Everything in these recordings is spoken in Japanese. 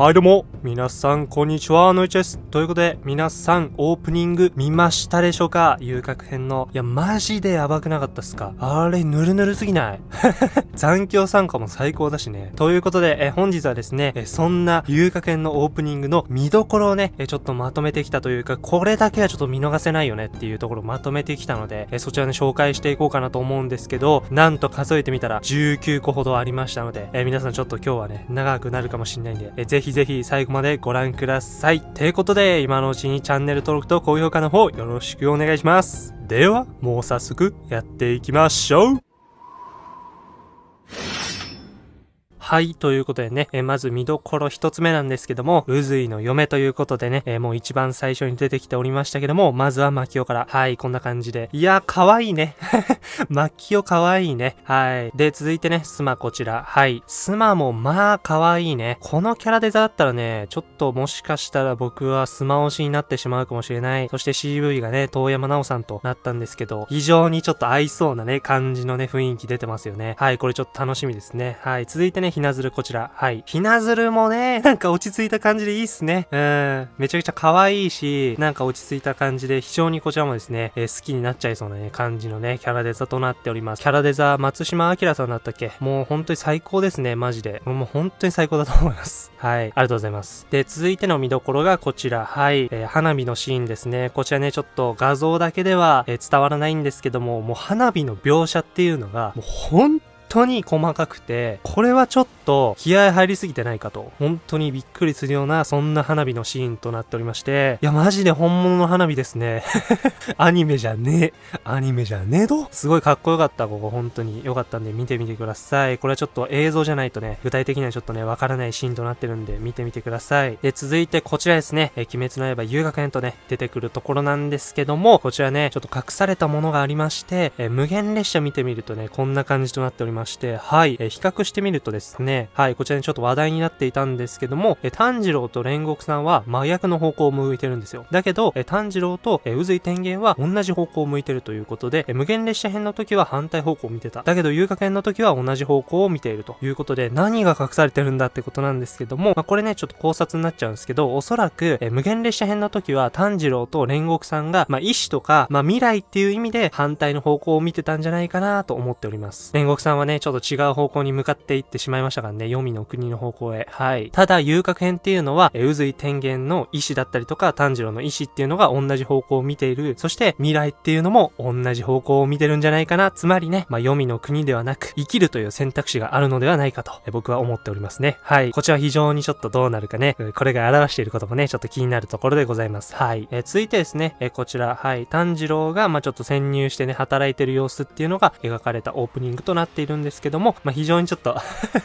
はいどうも、皆さんこんにちは、のいちです。ということで、皆さんオープニング見ましたでしょうか？遊郭編の。いや、マジでやばくなかったっすか？あれ、ぬるぬるすぎない？残響参加も最高だしね。ということで、え本日はですね、えそんな遊郭編のオープニングの見どころをね、えちょっとまとめてきたというか、これだけはちょっと見逃せないよねっていうところをまとめてきたので、えそちらね、紹介していこうかなと思うんですけど、なんと数えてみたら19個ほどありましたので、え皆さんちょっと今日はね、長くなるかもしれないんで、えぜひぜひ最後までご覧ください。ということで、今のうちにチャンネル登録と高評価の方よろしくお願いします。では、もう早速やっていきましょうはい、ということでね、えまず見どころ一つ目なんですけども、うずいの嫁ということでね、えもう一番最初に出てきておりましたけども、まずはマキオから。はい、こんな感じで。いや、可愛いいね。マキオ可愛いいね。はい。で、続いてね、スマこちら。はい。スマもまあ可愛いね。このキャラデザだったらね、ちょっともしかしたら僕はスマ推しになってしまうかもしれない。そして CV がね、遠山奈緒さんとなったんですけど、非常にちょっと合いそうなね、感じのね、雰囲気出てますよね。はい、これちょっと楽しみですね。はい。続いてね、ひなずるこちら。はい。ひなずるもね、なんか落ち着いた感じでいいっすね。うん。めちゃくちゃ可愛いし、なんか落ち着いた感じで、非常にこちらもですね、えー、好きになっちゃいそうなね、感じのね、キャラデザとなっております。キャラデザ、松島明さんだったっけ？もう本当に最高ですね、マジで。もう本当に最高だと思います。はい。ありがとうございます。で、続いての見どころがこちら。はい。えー、花火のシーンですね。こちらね、ちょっと画像だけでは、えー、伝わらないんですけども、もう花火の描写っていうのが、もう本当に細かくて、これはちょっと気合入りすぎてないかと、本当にびっくりするような、そんな花火のシーンとなっておりまして、いや、マジで本物の花火ですね。アニメじゃねえ。アニメじゃねえど。すごいかっこよかった、ここ、本当に。よかったんで見てみてください。これはちょっと映像じゃないとね、具体的にはちょっとね、わからないシーンとなってるんで、見てみてください。で、続いてこちらですね、え鬼滅の刃遊学園とね、出てくるところなんですけども、こちらね、ちょっと隠されたものがありまして、え無限列車見てみるとね、こんな感じとなっておりますまして、はい、え比較してみるとですね、はい、こちらにちょっと話題になっていたんですけども、え炭治郎と煉獄さんは真逆の方向を向いてるんですよ。だけど、え炭治郎と、え渦井天元は同じ方向を向いてるということで、え無限列車編の時は反対方向を見てた。だけど、遊楽編の時は同じ方向を見ているということで、何が隠されてるんだってことなんですけども、まあ、これね、ちょっと考察になっちゃうんですけど、おそらく、え無限列車編の時は炭治郎と煉獄さんが、まあ、意志とか、まあ、未来っていう意味で反対の方向を見てたんじゃないかなと思っております。煉獄さんはね、ねちょっと違う方向に向かっていってってしまいましたからね、黄泉の国の方向へ。はい。ただ、遊郭編っていうのは、え、渦井天元の意志だったりとか、炭治郎の意志っていうのが同じ方向を見ている。そして、未来っていうのも同じ方向を見てるんじゃないかな。つまりね、まあ、黄泉の国ではなく、生きるという選択肢があるのではないかと、え僕は思っておりますね。はい。こちら非常にちょっとどうなるかね、これが表していることもね、ちょっと気になるところでございます。はい。え続いてですね、えこちら、はい。炭治郎が、まあ、ちょっと潜入してね、働いてる様子っていうのが描かれたオープニングとなっているんですけども、まあ、非常にちょっと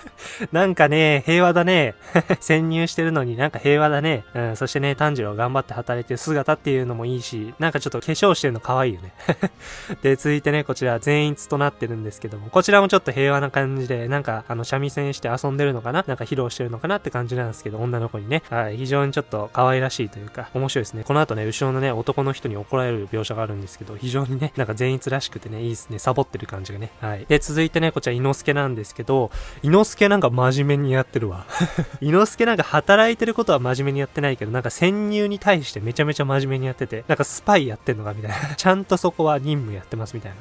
なんかね、平和だね。潜入してるのになんか平和だね。うん、そしてね、炭治郎頑張って働いてる姿っていうのもいいし、なんかちょっと化粧してるの可愛いよね。で、続いてね、こちら全員となってるんですけども、こちらもちょっと平和な感じで、なんか、あの、三味線して遊んでるのかななんか披露してるのかなって感じなんですけど、女の子にね。はい、非常にちょっと可愛らしいというか、面白いですね。この後ね、後ろのね、男の人に怒られる描写があるんですけど、非常にね、なんか善逸らしくてね、いいですね。サボってる感じがね。はい。で、続いてね、こちら、伊之助なんですけど、伊之助なんか真面目にやってるわ。伊之助なんか働いてることは真面目にやってないけど、なんか潜入に対してめちゃめちゃ真面目にやってて、なんかスパイやってんのかみたいな。ちゃんとそこは任務やってますみたい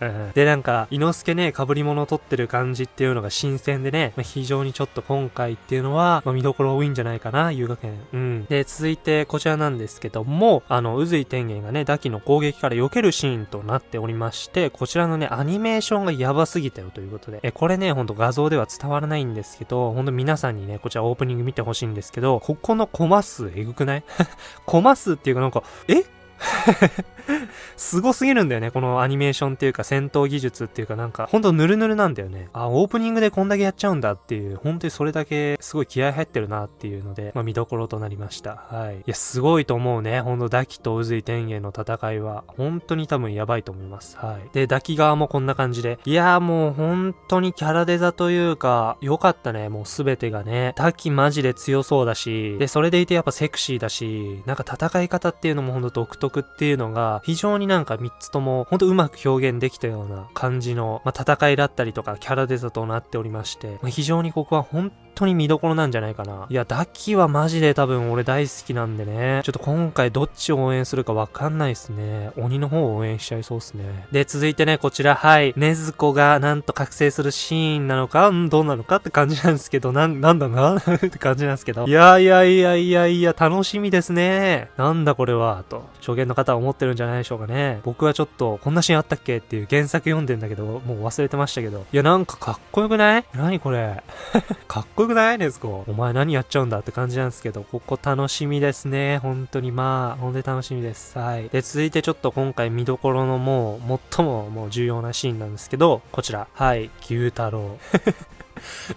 な。うん、で、なんか、伊之助ね、被り物を取ってる感じっていうのが新鮮でね、まあ、非常にちょっと今回っていうのは、まあ、見どころ多いんじゃないかな、遊学園。うん。で、続いてこちらなんですけども、あの、渦井天元がね、ダキの攻撃から避けるシーンとなっておりまして、こちらのね、アニメーションがやばすぎたよということで、え、これね、ほんと画像では伝わらないんですけど、ほんと皆さんにね、こちらオープニング見てほしいんですけど、ここのコマ数えぐくない？コマ数っていうかなんか、え？すごすぎるんだよね、このアニメーションっていうか戦闘技術っていうかなんか、ほんとヌルヌルなんだよね。あ、オープニングでこんだけやっちゃうんだっていう、本当にそれだけすごい気合入ってるなっていうので、まあ見どころとなりました。はい。いや、すごいと思うね。ほんと、ダキと渦井天元の戦いは、本当に多分やばいと思います。はい。で、ダキ側もこんな感じで、いやーもう本当にキャラデザというか、良かったね、もうすべてがね。ダキマジで強そうだし、で、それでいてやっぱセクシーだし、なんか戦い方っていうのもほんと独特っていうのが、非常になんか3つとも、ほんとうまく表現できたような感じの、まあ、戦いだったりとか、キャラデザとなっておりまして、まあ、非常にここは本当に見どころなんじゃないかな。いや、ダッキはマジで多分俺大好きなんでね。ちょっと今回どっちを応援するかわかんないっすね。鬼の方を応援しちゃいそうっすね。で、続いてね、こちら、はい。ねずこがなんと覚醒するシーンなのか、んどうなのかって感じなんですけど、なん、なんだな？って感じなんですけど。いやいやいやいやいや、楽しみですね。なんだこれは、と。初見の方は思ってるんじゃないでしょうかね。僕はちょっと、こんなシーンあったっけ？っていう原作読んでんだけど、もう忘れてましたけど。いや、なんかかっこよくない？何これ？かっこよくない？ですか。お前何やっちゃうんだって感じなんですけど、ここ楽しみですね。本当にまあ、ほんで楽しみです。はい。で、続いてちょっと今回見どころのもう、最ももう重要なシーンなんですけど、こちら。はい。牛太郎。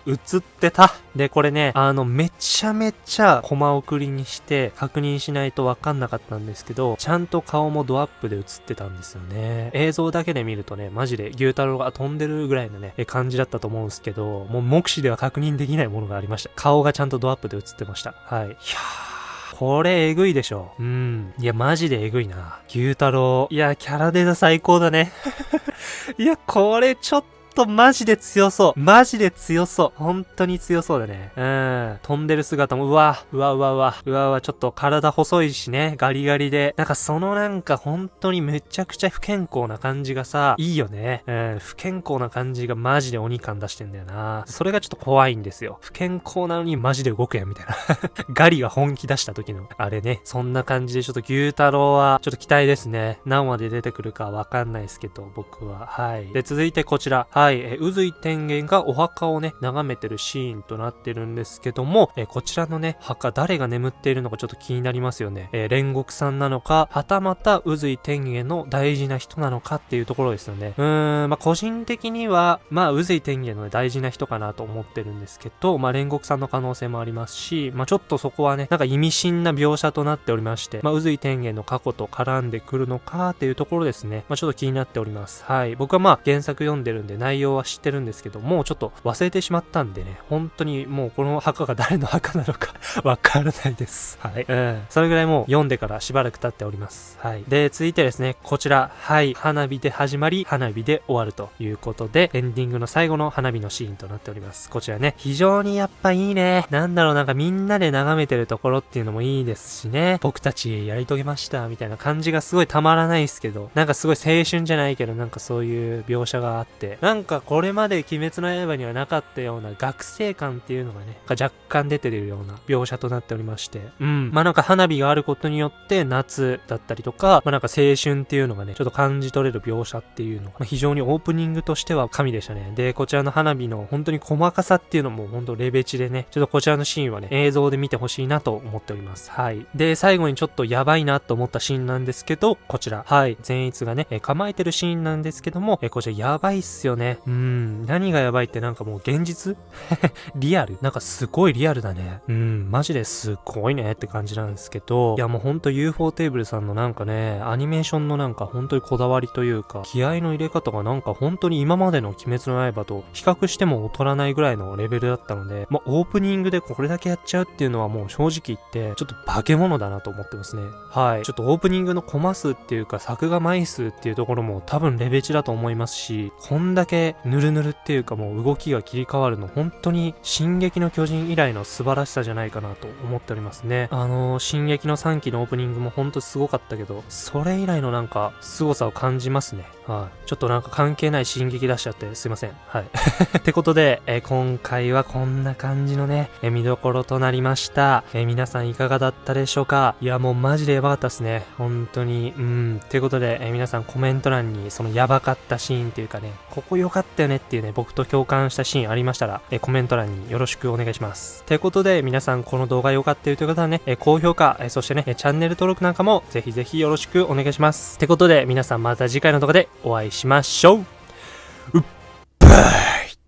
映ってた。で、これね、あの、めちゃめちゃコマ送りにして確認しないとわかんなかったんですけど、ちゃんと顔もドアップで映ってたんですよね。映像だけで見るとね、マジで牛太郎が飛んでるぐらいのね、感じだったと思うんですけど、もう目視では確認できないものがありました。顔がちゃんとドアップで映ってました。はい。いやー。これえぐいでしょ。うん。いや、マジでえぐいな。牛太郎。いや、キャラデザ最高だね。いや、これちょっととマジで強そう。マジで強そう。本当に強そうだね。うん。飛んでる姿も、うわ、うわうわうわ、うわうわ、ちょっと体細いしね、ガリガリで。なんかそのなんか本当にめちゃくちゃ不健康な感じがさ、いいよね。うん。不健康な感じがマジで鬼感出してんだよな。それがちょっと怖いんですよ。不健康なのにマジで動くやん、みたいな。ガリが本気出した時の、あれね。そんな感じでちょっと牛太郎は、ちょっと期待ですね。何話で出てくるかわかんないですけど、僕は。はい。で、続いてこちら。は。はいえ、渦井天元がお墓をね、眺めてるシーンとなってるんですけども、えこちらのね、墓誰が眠っているのかちょっと気になりますよね。え煉獄さんなのか、はたまた渦井天元の大事な人なのかっていうところですよね。うーん、まあ、個人的には、まあ、渦井天元の大事な人かなと思ってるんですけど、まあ、煉獄さんの可能性もありますし、まあ、ちょっとそこはね、なんか意味深な描写となっておりまして、まあ、渦井天元の過去と絡んでくるのかっていうところですね。まあ、ちょっと気になっております。はい。僕はまあ、原作読んでるんで内容は知ってるんですけど、もうちょっと忘れてしまったんでね、本当にもうこの墓が誰の墓なのか わからないです。はい。うん。それぐらいもう読んでからしばらく経っております。はい。で、続いてですね、こちら、はい。花火で始まり、花火で終わるということで、エンディングの最後の花火のシーンとなっております。こちらね、非常にやっぱいいね。なんだろう、なんかみんなで眺めてるところっていうのもいいですしね。僕たちやり遂げました、みたいな感じがすごいたまらないですけど、なんかすごい青春じゃないけど、なんかそういう描写があって、なんかこれまで鬼滅の刃にはなかったような学生感っていうのがね、若干出てるような描写となっておりまして、うん。まあなんか花火があることによって夏だったりとか、まあなんか青春っていうのがね、ちょっと感じ取れる描写っていうのが、まあ、非常にオープニングとしては神でしたね。で、こちらの花火の本当に細かさっていうのも本当レベチでね、ちょっとこちらのシーンはね、映像で見てほしいなと思っております。はい。で、最後にちょっとやばいなと思ったシーンなんですけど、こちら。はい。善逸がね、え構えてるシーンなんですけども、えこちらやばいっすよね。うん。何がやばいってなんかもう現実？リアル？なんかすごいリアルだね。うん、マジですごいねって感じなんですけど、いやもうほんと UFO テーブルさんのなんかね、アニメーションのなんか本当にこだわりというか、気合の入れ方がなんか本当に今までの鬼滅の刃と比較しても劣らないぐらいのレベルだったので、まあオープニングでこれだけやっちゃうっていうのはもう正直言って、ちょっと化け物だなと思ってますね。はい。ちょっとオープニングのコマ数っていうか作画枚数っていうところも多分レベチだと思いますし、こんだけヌルヌルっていうかもう動きが切り替わるの本当に進撃の巨人以来の素晴らしさじゃないかなと思っておりますね。あのー、進撃の3期のオープニングもほんとすごかったけど、それ以来のなんか、凄さを感じますね。はい。ちょっとなんか関係ない進撃出しちゃってすいません。はい。ってことで、えー、今回はこんな感じのね、えー、見どころとなりました。えー、皆さんいかがだったでしょうか？いや、もうマジでやばかったっすね。本当に。うん。ってことで、え皆さんコメント欄にそのやばかったシーンっていうかね、ここ良かったよねっていうね、僕と共感したシーンありましたら、えコメント欄によろしくお願いします。てことで、皆さんこの動画良かったよという方はね、え高評価、えそしてね、チャンネル登録なんかもぜひぜひよろしくお願いします。ってことで、皆さんまた次回の動画でお会いしましょう。うっ